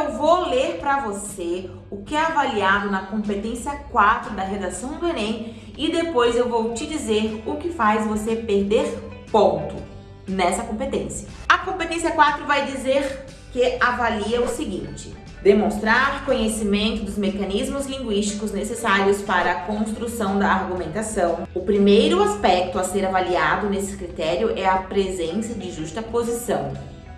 eu vou ler para você o que é avaliado na competência 4 da redação do Enem e depois eu vou te dizer o que faz você perder ponto nessa competência. A competência 4 vai dizer que avalia o seguinte: demonstrar conhecimento dos mecanismos linguísticos necessários para a construção da argumentação. O primeiro aspecto a ser avaliado nesse critério é a presença de justa posição,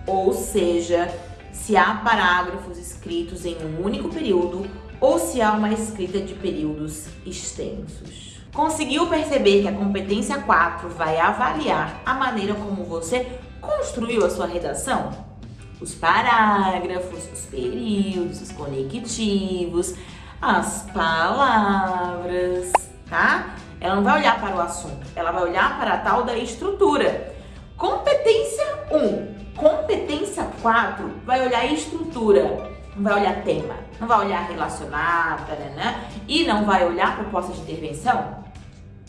ou seja, se há parágrafos escritos em um único período ou se há uma escrita de períodos extensos. Conseguiu perceber que a competência 4 vai avaliar a maneira como você construiu a sua redação? Os parágrafos, os períodos, os conectivos, as palavras, tá? Ela não vai olhar para o assunto, ela vai olhar para a tal da estrutura. Competência 1. Competência 4 vai olhar estrutura, não vai olhar tema, não vai olhar relacionar, né? e não vai olhar proposta de intervenção?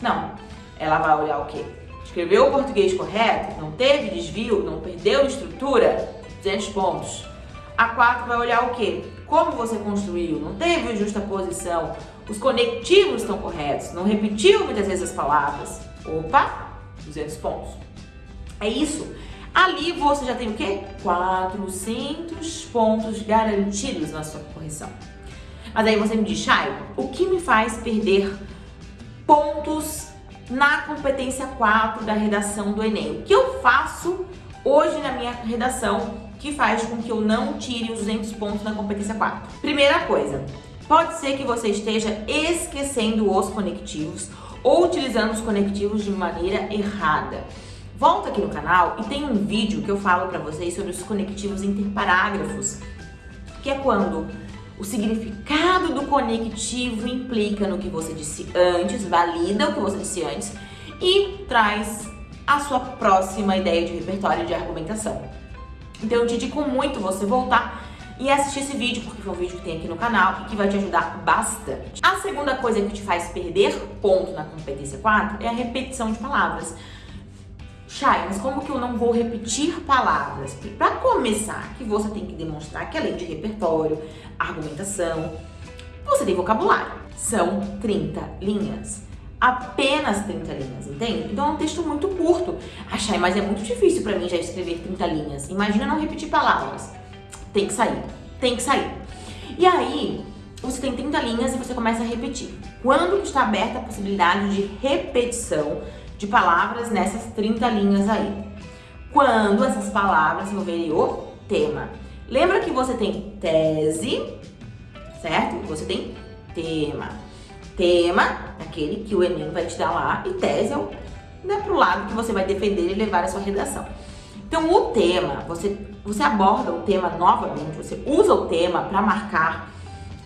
Não. Ela vai olhar o quê? Escreveu o português correto? Não teve desvio? Não perdeu estrutura? 200 pontos. A 4 vai olhar o quê? Como você construiu? Não teve justa posição? Os conectivos estão corretos? Não repetiu muitas vezes as palavras? Opa, 200 pontos. É isso. Ali você já tem o quê? 400 pontos garantidos na sua correção. Mas aí você me diz, Chay, o que me faz perder pontos na competência 4 da redação do Enem? O que eu faço hoje na minha redação que faz com que eu não tire os 200 pontos na competência 4? Primeira coisa, pode ser que você esteja esquecendo os conectivos ou utilizando os conectivos de maneira errada. Volta aqui no canal e tem um vídeo que eu falo para vocês sobre os conectivos interparágrafos, que é quando o significado do conectivo implica no que você disse antes, valida o que você disse antes e traz a sua próxima ideia de repertório de argumentação. Então eu te indico muito você voltar e assistir esse vídeo, porque foi um vídeo que tem aqui no canal e que vai te ajudar bastante. A segunda coisa que te faz perder ponto na competência 4 é a repetição de palavras. Chay, mas como que eu não vou repetir palavras? Para começar, que você tem que demonstrar que além de repertório, argumentação, você tem vocabulário. São 30 linhas. Apenas 30 linhas, entende? Então é um texto muito curto. Ah, Chay, mas é muito difícil para mim já escrever 30 linhas. Imagina não repetir palavras. Tem que sair, tem que sair. E aí, você tem 30 linhas e você começa a repetir. Quando está aberta a possibilidade de repetição, de palavras nessas 30 linhas aí. Quando essas palavras envolverem o tema. Lembra que você tem tese, certo? Você tem tema. Tema, aquele que o Enem vai te dar lá, e tese é o, né, pro lado que você vai defender e levar a sua redação. Então, o tema, você, você aborda o tema novamente, você usa o tema para marcar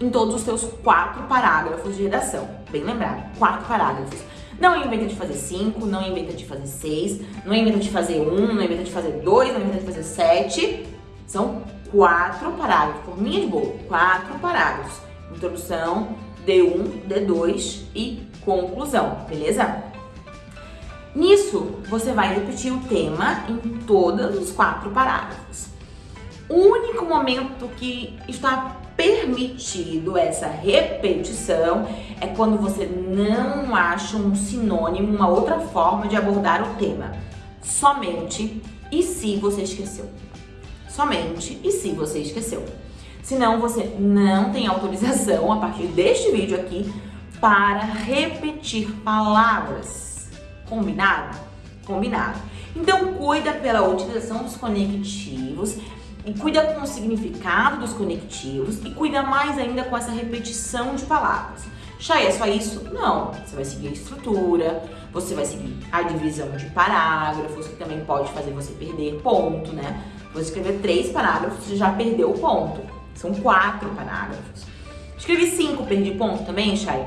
em todos os seus quatro parágrafos de redação. Bem lembrado, quatro parágrafos. Não inventa de fazer 5, não inventa de fazer 6, não inventa de fazer 1, um, não inventa de fazer 2, não inventa de fazer 7. São quatro parágrafos, forminha de bolo, quatro parágrafos. Introdução, D1, D2 e conclusão, beleza? Nisso, você vai repetir o tema em todos os quatro parágrafos. O único momento que está permitido essa repetição é quando você não acha um sinônimo, uma outra forma de abordar o tema. Somente e se você esqueceu. Somente e se você esqueceu. Senão você não tem autorização a partir deste vídeo aqui para repetir palavras. Combinado? Combinado. Então cuida pela utilização dos conectivos e cuida com o significado dos conectivos e cuida mais ainda com essa repetição de palavras. Chay, é só isso? Não. Você vai seguir a estrutura, você vai seguir a divisão de parágrafos, que também pode fazer você perder ponto, né? Você escrever três parágrafos, você já perdeu o ponto. São quatro parágrafos. Escrevi cinco, perdi ponto também, Chay?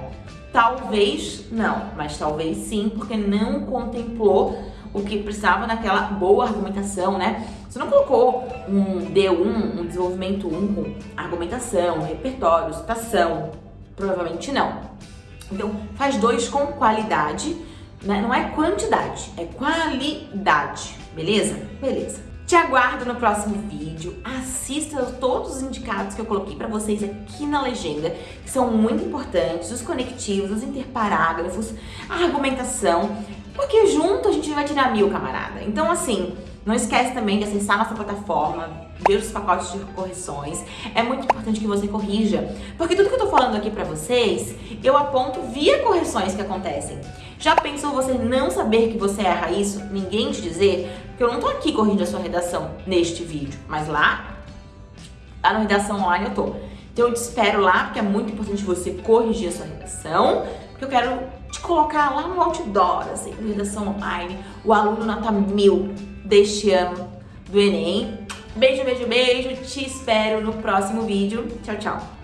Talvez não, mas talvez sim, porque não contemplou o que precisava naquela boa argumentação, né? Você não colocou um D1, um desenvolvimento 1 com argumentação, repertório, citação. Provavelmente não. Então, faz dois com qualidade, né? não é quantidade, é qualidade, beleza? Beleza. Te aguardo no próximo vídeo. Assista todos os indicados que eu coloquei para vocês aqui na legenda, que são muito importantes, os conectivos, os interparágrafos, a argumentação, porque junto a gente vai tirar mil, camarada. Então, assim, não esquece também de acessar nossa plataforma, ver os pacotes de correções. É muito importante que você corrija, porque tudo que eu tô falando aqui pra vocês, eu aponto via correções que acontecem. Já pensou você não saber que você erra isso, ninguém te dizer? Porque eu não tô aqui corrigindo a sua redação neste vídeo, mas lá, lá na redação online eu tô. Então eu te espero lá, porque é muito importante você corrigir a sua redação, porque eu quero te colocar lá no outdoor, assim, redação online, o aluno nota mil deste ano do Enem. Beijo, beijo, beijo. Te espero no próximo vídeo. Tchau, tchau.